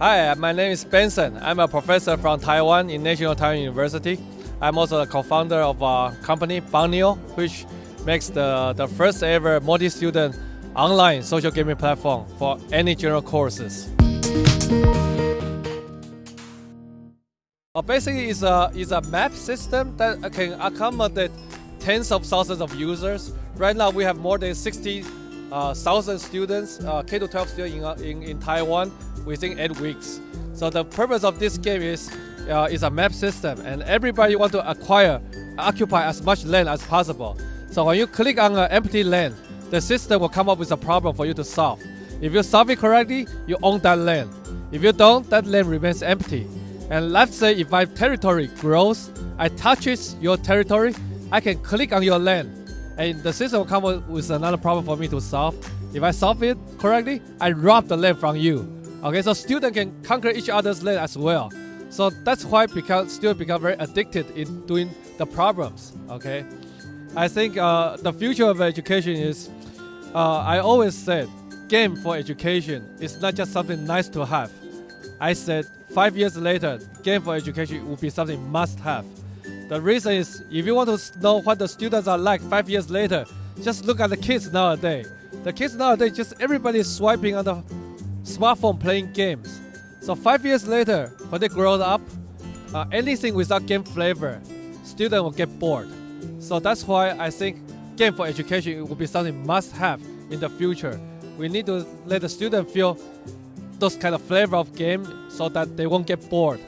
Hi, my name is Benson. I'm a professor from Taiwan in National Taiwan University. I'm also the co-founder of a company, PaGamO, which makes the, the first ever multi-student online social gaming platform for any general courses. Basically, it's a, it's a map system that can accommodate tens of thousands of users. Right now, we have more than 60,000 uh, students, uh, K-12 students in, uh, in, in Taiwan within eight weeks. So the purpose of this game is uh, is a map system, and everybody want to acquire, occupy as much land as possible. So when you click on an empty land, the system will come up with a problem for you to solve. If you solve it correctly, you own that land. If you don't, that land remains empty. And let's say if my territory grows, I touches your territory, I can click on your land, and the system will come with another problem for me to solve. If I solve it correctly, I rob the land from you. Okay, so students can conquer each other's land as well. So that's why because students become very addicted in doing the problems. Okay, I think uh, the future of education is. Uh, I always said, game for education is not just something nice to have. I said five years later, game for education will be something must have. The reason is if you want to know what the students are like five years later, just look at the kids nowadays. The kids nowadays, just everybody is swiping on the smartphone playing games. So five years later, when they grow up, uh, anything without game flavor, student will get bored. So that's why I think game for education will be something must have in the future. We need to let the student feel those kind of flavor of game so that they won't get bored.